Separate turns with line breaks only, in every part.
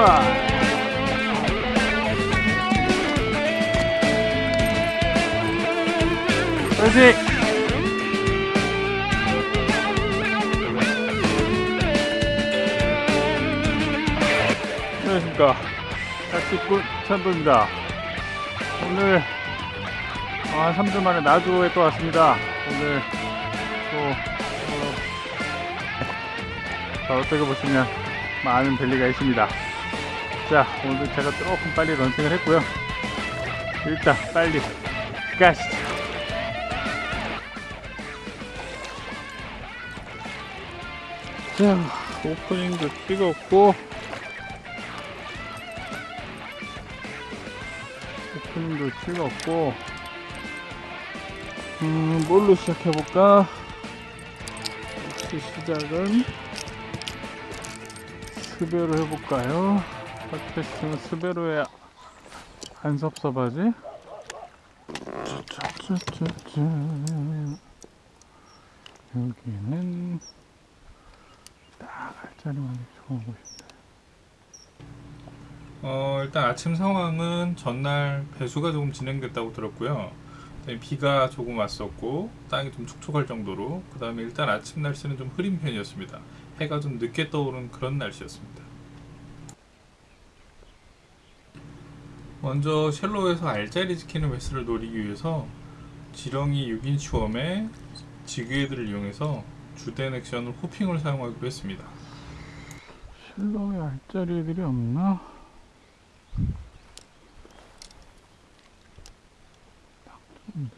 출발 그렇지 안녕하십니까. 낚시꾼 찬도입니다. 오늘 아, 3주 만에 나주에 또 왔습니다. 오늘 또 어, 자, 어떻게 보시면 많은 벨리가 있습니다 자 오늘 제가 조금 빨리 런칭을 했고요. 일단 빨리 가시죠. 자 오프닝도 찍었고 오프닝도 찍었고 음 뭘로 시작해볼까? 시작은 스베로 해볼까요 팟캐스트는 스베로에 안 섭섭하지? 여기는 딱 알짜리만 좋은 곳입니다
어, 일단 아침 상황은 전날 배수가 조금 진행됐다고 들었고요. 비가 조금 왔었고 땅이 좀 촉촉할 정도로 그 다음에 일단 아침 날씨는 좀 흐린 편이었습니다. 해가 좀 늦게 떠오른 그런 날씨였습니다. 먼저 쉘로에서 알짜리 지키는 웨스를 노리기 위해서 지렁이 6인치 웜에 지그헤드를 이용해서 주된 액션을 호핑을 사용하기로 했습니다.
실로에 알짜리 애들이 없나? 딱 좋은데.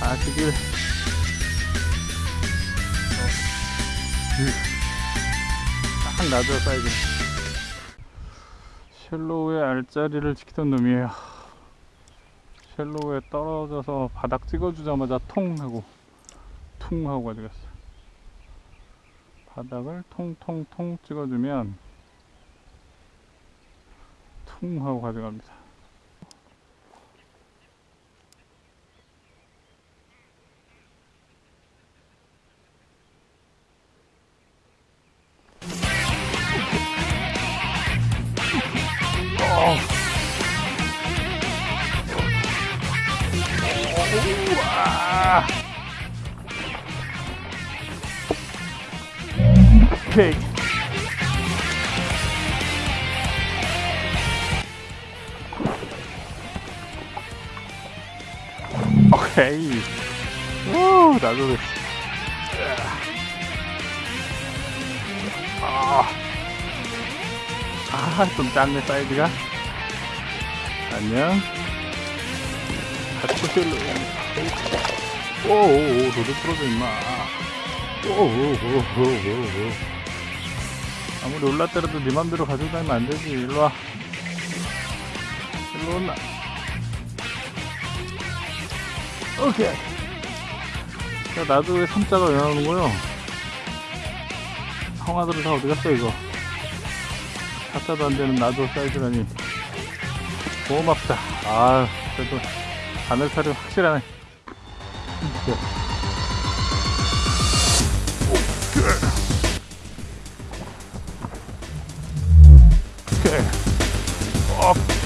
아시길. 딱 놔줘 사이즈. 쉘로우의 알짜리를 지키던 놈이에요. 쉘로우에 떨어져서 바닥 찍어주자마자 통 하고 퉁 하고 가져갔어. 바닥을 통통통 찍어주면 퉁 하고 가져갑니다. 오케이. 오케이. 오, 나도 됐어. 아, 아, 좀 작네, 사이즈가. 안녕. 갓코실로. 오오오, 로드 풀어줘, 임마. 오오오오오오. 아무리 올랐더라도 네 맘대로 가지고 다니면 안 되지. 일로 와. 일로 온나. 오케이. 자, 나도 왜 삼자가 왜 나오는 거요? 성화들은 다 어디 갔어, 이거? 사자도 안 되는 나도 사이즈라니. 고맙다. 아 그래도 바늘살이 확실하네. 오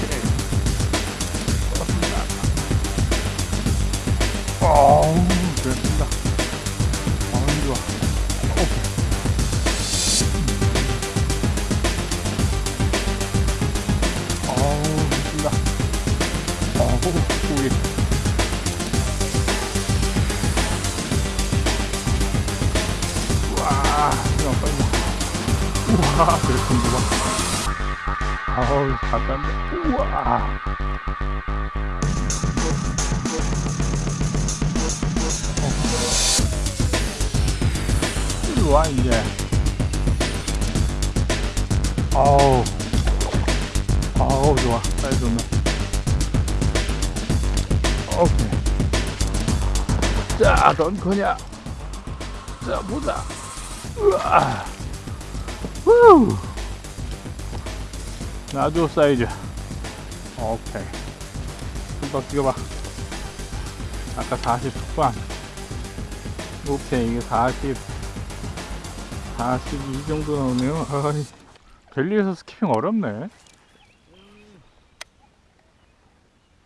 자 런커냐? 자 보자. 우와. 후. 아주 사이즈. 오케이. 한번 찍어봐. 아까 40 초반. 오케이 이게 40 42 정도 나오네요. 아이 벨리에서 스키핑 어렵네.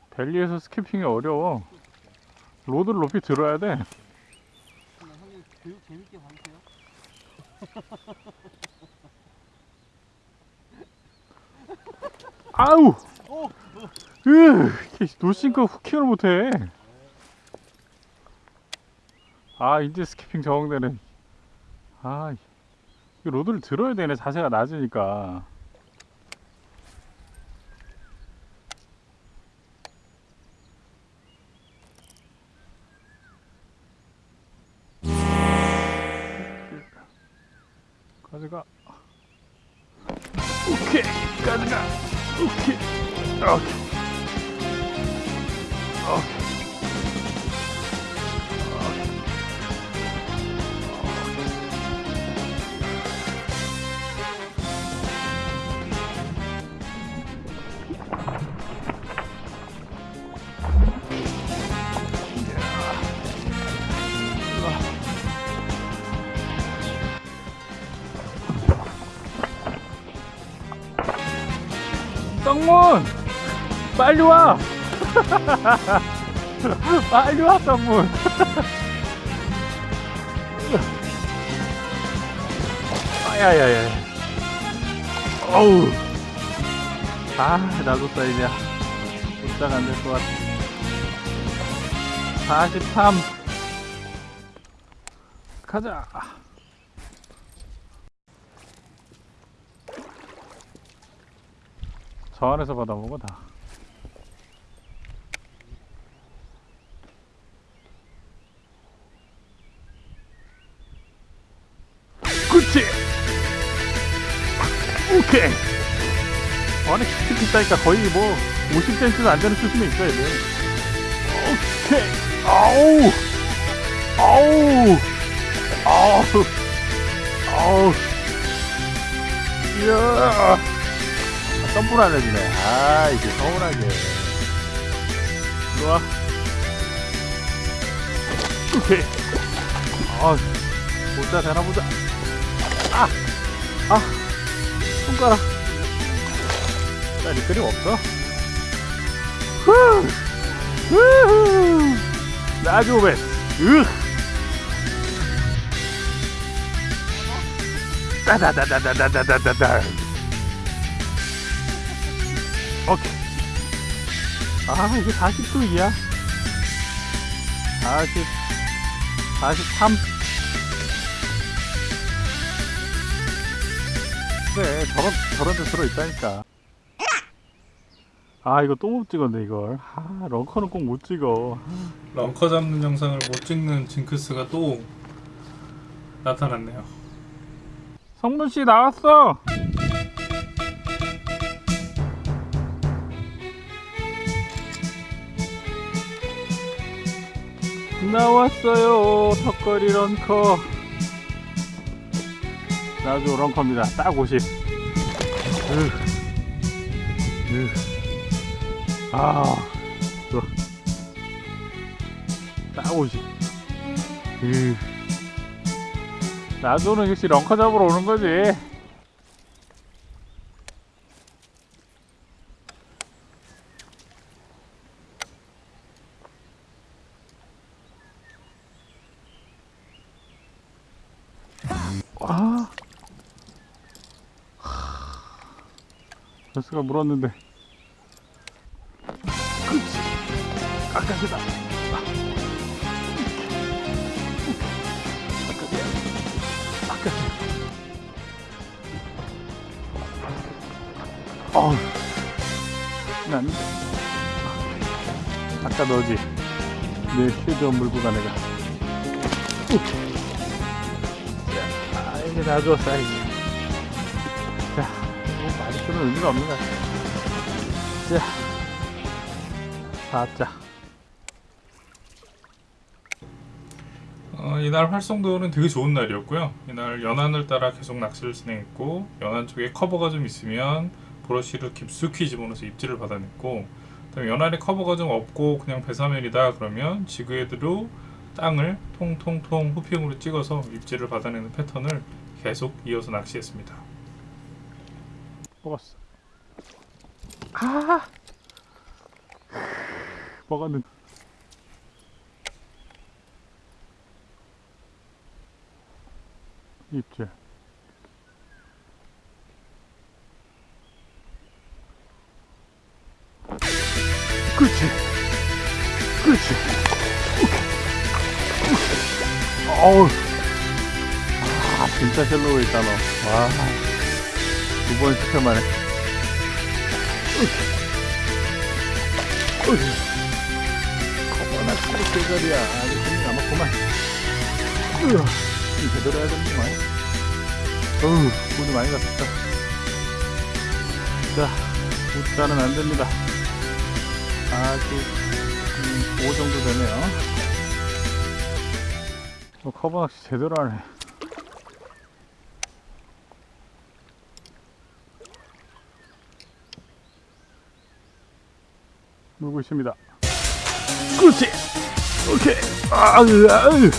belly에서 skipping이 어려워. rod를 높이 들어야 돼
교육 재밌게 받으세요.
아우
오!
으 no sink hooking을 못해 아 이제 skipping 적응되네 아이 rod를 들어야 되네 자세가 낮으니까 가져가. 오케이 가져가. 오케이. 오케이. 오케이 쌍문! 빨리 와! 빨리 와 쌍문! 아야야야 어우. 아 나도 사이즈야 도착 안될 것 같아. 43 가자 저 안에서 받아보고 다. 그치 오케이. 아니 skip 있다니까 거의 뭐 50cm도 안 되는 수심에 있어야 돼 오케이. 아우. 아우. 아우. 아우. 이야 썸불 안 해주네. 아, 이게 서운하게. 일로와. 오케이. 아, 보자, 되나 보자. 아! 아! 손가락. 자, 리필이 없어. 후! 후! 나주 오벤. 으! 따다다다다다다다다. 오케이. 아, 이게 40도이야. 40, 43. 그래, 저런, 저런 데 들어있다니까. 아, 이거 또 못 찍었네, 이걸. 아, 런커는 꼭 못 찍어.
런커 잡는 영상을 못 찍는 징크스가 또 나타났네요.
성문씨 나왔어! 나왔어요 턱걸이 런커 나도 런커입니다 딱 50. 으. 으. 아, 좋아. 딱 50. 으. 나도는 역시 런커 잡으러 오는 거지. 아까 물었는데. 그렇지. 깎아주다 깎아줘 어우 난 아까 너지. 내 휴대전 물고 가 내가. 자, 아 이제 다 줬어 이제 마리수는 의미가 없는 것 같아. 자, 4자.
어, 이날 활성도는 되게 좋은 날이었고요. 이날 연안을 따라 계속 낚시를 진행했고 연안 쪽에 커버가 좀 있으면 브러쉬를 깊숙이 집어넣어서 입질을 받아냈고 그다음에 연안에 커버가 좀 없고 그냥 배사면이다 그러면 지그헤드로 땅을 통통통 후핑으로 찍어서 입질을 받아내는 패턴을 계속 이어서 낚시했습니다.
먹었어. 아! 먹었는데. 입질. 그렇지. 그렇지. 오케이. 어우. 아, 진짜 헬로우 있다, 너. 와. 두 번 시켜 만에. 치고 제자리야. 아직 손이 남았구만. 이 제대로 해야 되는구만. 어우, 돈이 많이 갔다. 자, 웃자는 안 됩니다. 아직, 음, 5 정도 되네요. 어, 커버 낚시 제대로 하네. 물고 있습니다. 그렇지. 오케이. 아, 으, 아, 으.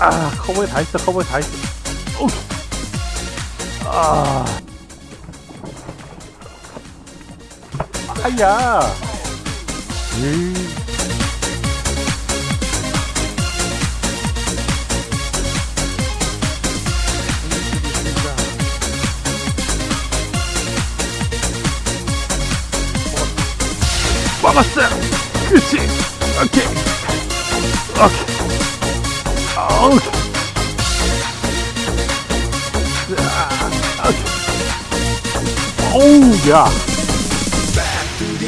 아, 커버에 다 있어. 커버에 다 있어. 오케이. 아. 아야. 에이. 먹었어. 그렇지. 오케이. 오케이. 자, 오케이. 어우, 야.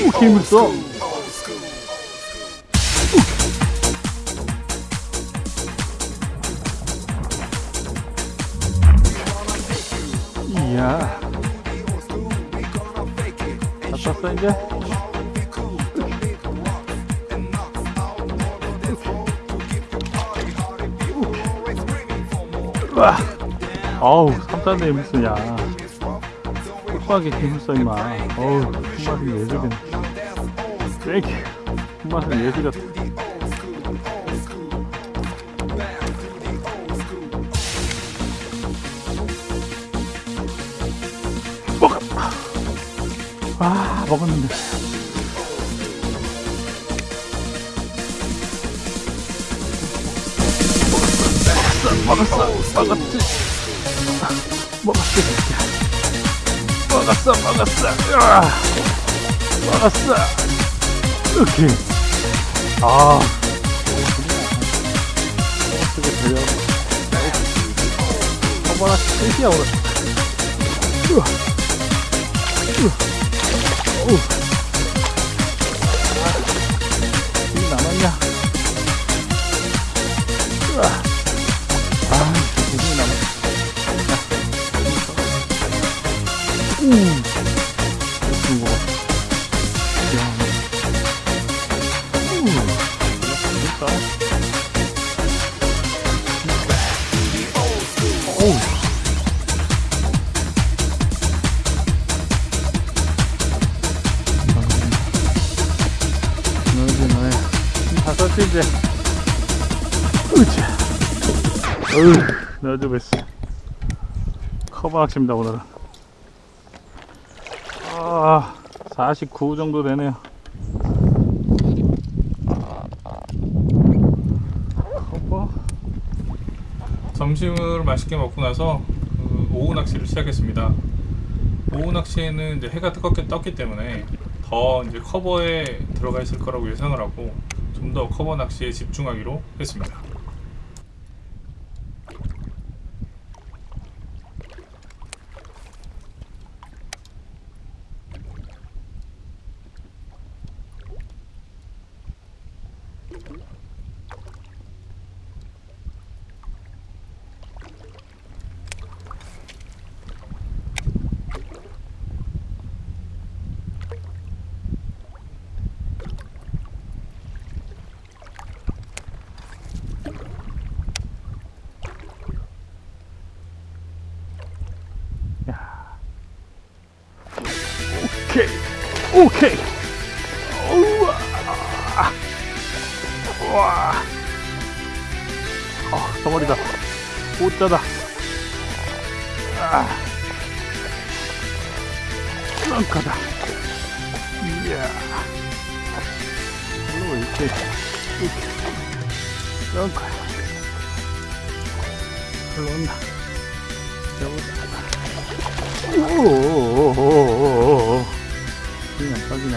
오, 힘을 써. 이야. 다 떴어, 이제? 어우, 삼단에 무슨 야. 뚝박이 힘을 써, 임마. 어우, 손맛은 예술이네. thank you. 손맛은 예술 같아. 먹어! 아, 먹었는데. 먹었어. 먹었지, 새끼야. 먹었어, 먹었어. 으아. 먹었어. 오케이. 아. 어떻게 되려? 어머나, 끝이야, 오늘. 으아. 으아. 이제. 으쌰. 어휴, 너도 뵀어. 커버 낚시입니다, 오늘은. 아, 49 정도 되네요. 커버?
점심을 맛있게 먹고 나서 그 오후 낚시를 시작했습니다. 오후 낚시에는 이제 해가 뜨겁게 떴기 때문에 더 이제 커버에 들어가 있을 거라고 예상을 하고 좀 더 커버 낚시에 집중하기로 했습니다.
이렇게. 렁카. 흘러온다. 오오오오오오 그냥 빠지네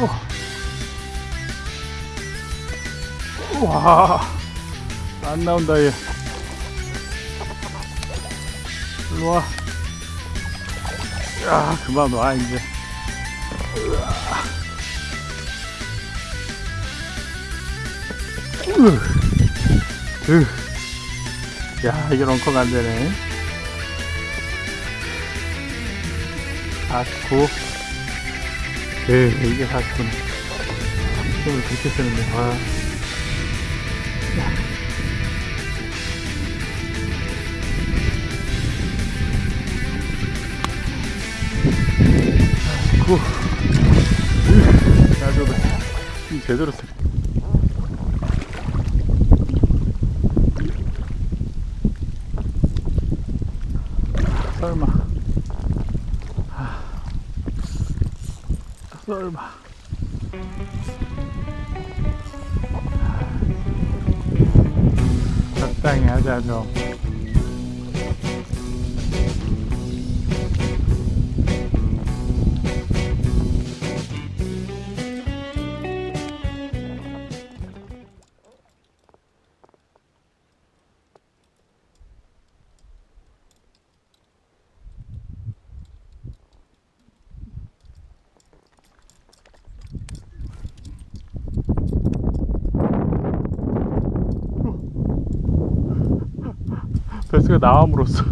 어. 와, 안 나온다, 얘. 와. 야, 그만 와, 이제. 야, 이게 런커가안 되네. 사쿠. 에 이게 사쿠네. 힘을 그렇게 쓰는데, 와. 사 쿠. 으. 나도 힘 제대로 쓰네. 설마 하, 설마 적당히 하자 좀 베스가 나옴으로써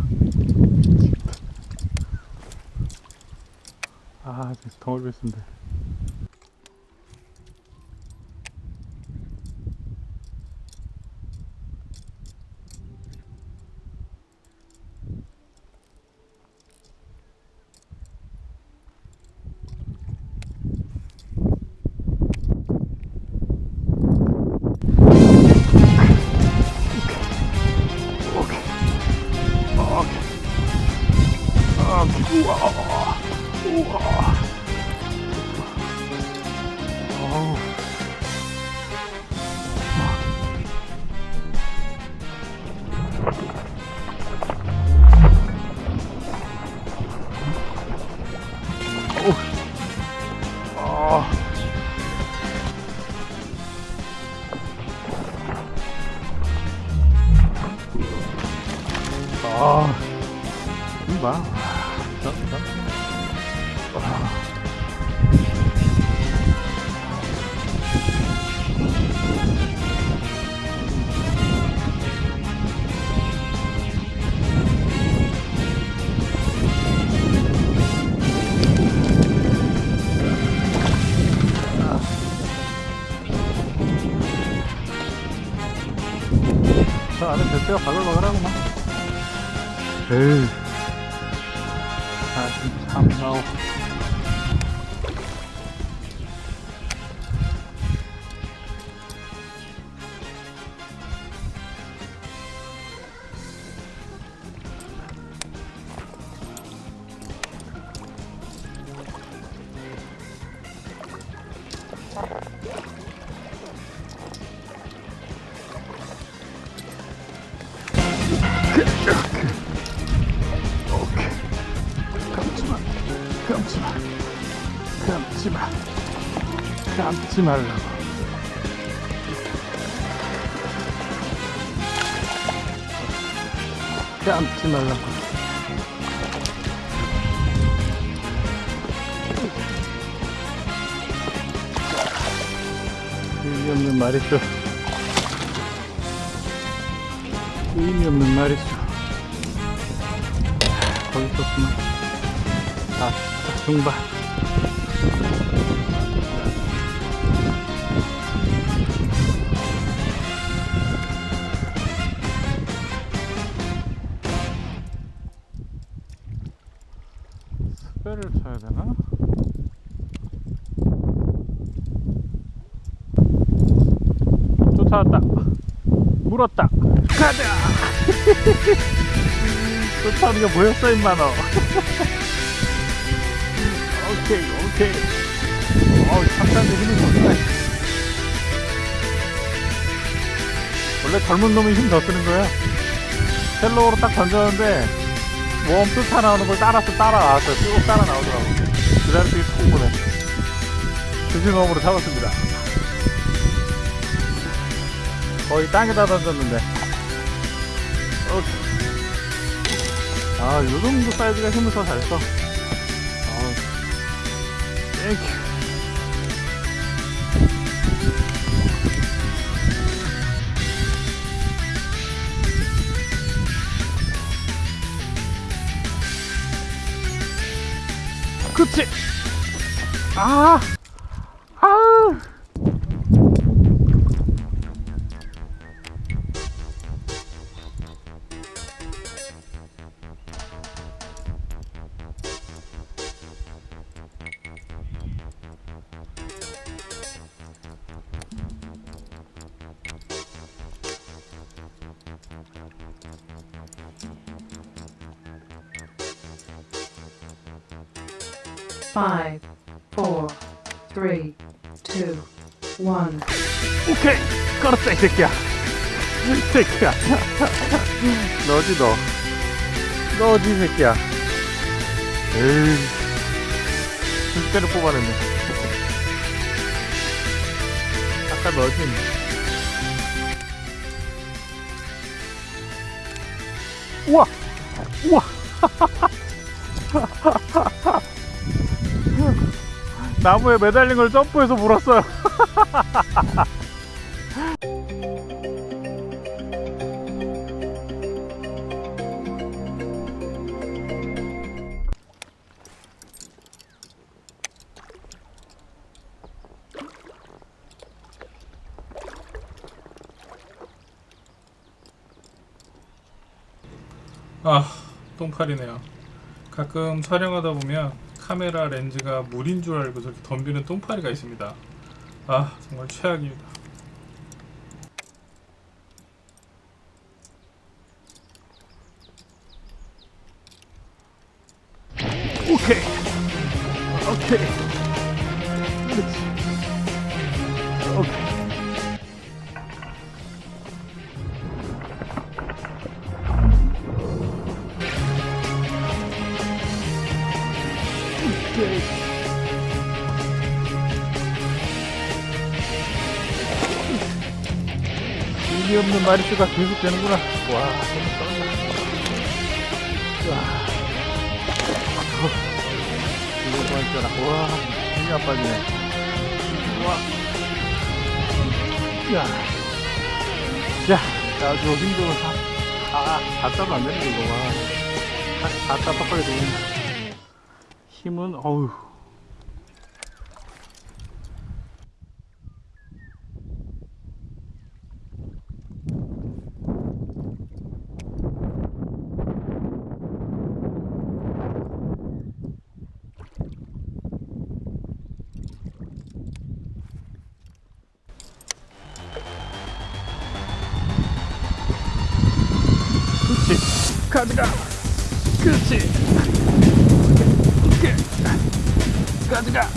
아 진짜 덩어리 베스인데 감지 말라고. 참지 말라고. 의미 없는 말이죠. 의미 없는 말이죠. 거기 있었구나. 아, 중반. 쳐야 되나? 쫓아왔다. 물었다. 가자! 쫓아오는 게 보였어, 임마, 너. 오케이, 오케이. 어우, 상당히 힘이 좋네. 원래 젊은 놈이 힘 더 쓰는 거야. 헬로우로 딱 던졌는데, worm 쫓아 나오는 걸 따라서 따라와서 쭉 따라 나오더라고. 그툭 보네. 조심함으로 잡았습니다. 거의 땅에다 던졌는데. 아, 요 정도 사이즈가 힘을 더 잘 써. 아우. 땡큐. 아! 아! 오케이! 걸었다, 이 새끼야! 이 새끼야! 너지, 너. 너지, 이 새끼야. 에이. 진짜로 뽑아냈네. 아까 너지. 우와! 우와! 나무에 매달린 걸 점프해서 물었어요.
아, 똥파리네요. 가끔 촬영하다 보면 카메라 렌즈가 물인 줄 알고 저렇게 덤비는 똥파리가 있습니다. 아, 정말 최악입니다.
오케이. 오케이. 그렇지. 의미 없는 마리수가 계속 되는구나. 와. 와. 이거 뭐 있잖아. 와, 힘이 안 빠지네. 와. 야. 야, 아주 힘들어. 다, 다, 다 따도 안 되는 거. 와. 다, 다 따박하게 되는 힘은, 어우. 가져가. 그렇지. 오케이. 가져가.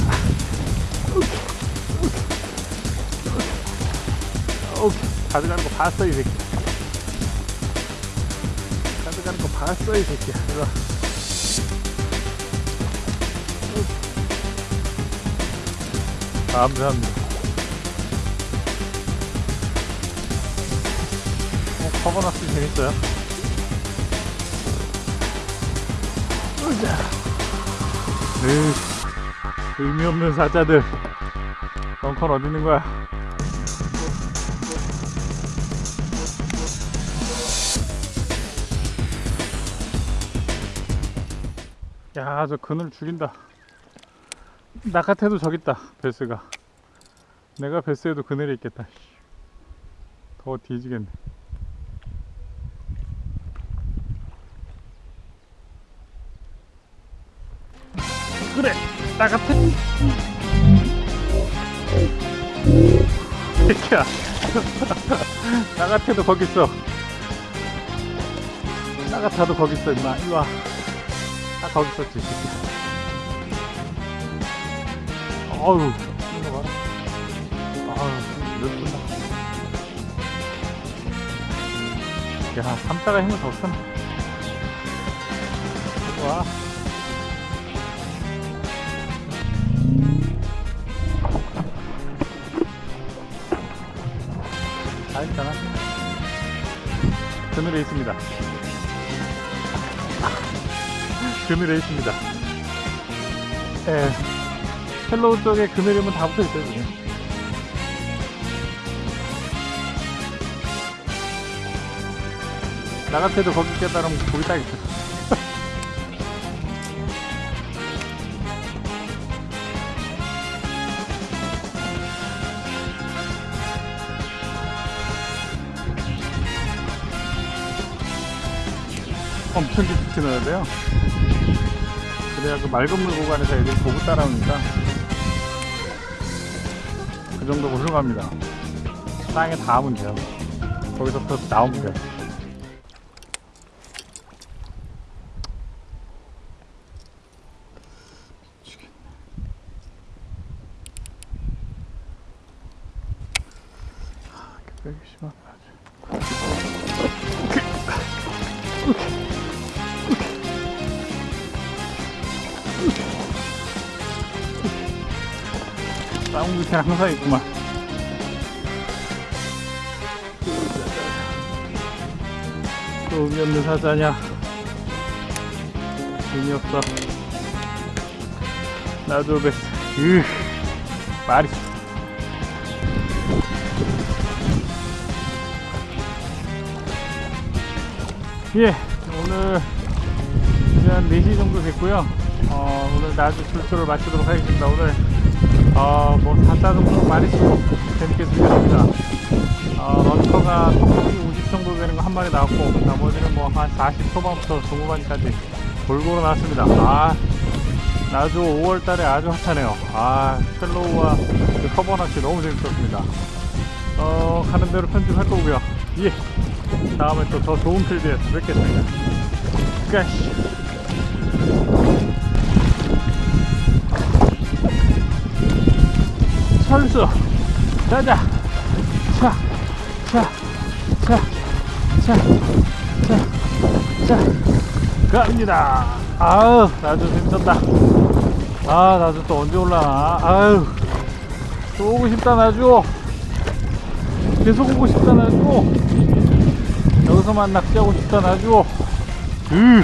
오케이. 가져가는 거 봤어, 이 새끼. 가져가는 거 봤어, 이 새끼야. 와. 감사합니다. 어, 커버너스 재밌어요? 으자. 으, 의미 없는 사자들. 벙커는 어디 있는 거야? 야, 저 그늘 죽인다. 나 같아도 저기 있다, 베스가. 내가 베스에도 그늘이 있겠다. 씨. 더워 뒤지겠네. 같은. 새끼야. 나 같아도 거기 있어. 나 같아도 거기 있어, 임마. 이리 와. 딱 거기 있었지, 새끼야. 어우, 이거 봐라. 아우, 몇 분다. 야, 삼자가 힘을 더. 이리 와. 다 했잖아. 그늘에 있습니다. 그늘에 있습니다. 예. shallow 쪽에 그늘이면 다 붙어 있어요, 지금. 나 같아도 거기 깨달으면 거기 딱 있어. 넣어야 돼요. 그래야 그 맑은 물 구간에서 애들이 보고 따라오니까 그 정도 훌륭합니다. 땅에 닿으면 돼요. 거기서부터 나오면 돼요. 아, 빼기 심하다. 아주. 싸움 밑에 항상 있구만. 또 의미 없는 사자냐? 의미 없어. 나도 베스. 으, 말이. 예, 오늘 한 4시 정도 됐고요. 어, 오늘 나주 출소를 마치도록 하겠습니다. 오늘 어, 뭐 4자 정도 많이 쓰고 재밌게 즐겼습니다. 어, 런커가 톡톡이 50 정도 되는 거 한 마리 나왔고 나머지는 뭐 한 40 초반부터 중후반까지 골고루 나왔습니다. 아, 나주 5월 달에 아주 핫하네요. 아, 첼로우와 그 커버 낚시 너무 재밌었습니다. 어, 가는 대로 편집할 거고요. 예. 다음에 또 더 좋은 필드에서 뵙겠습니다. 까시. 철수. 자자. 자자자자자자 갑니다. 아우 나도 재밌었다. 아 나도 또 언제 올라나? 아유 또 오고 싶다 나주. 계속 오고 싶다 나주. 여기서만 낚시하고 싶다 나주. 으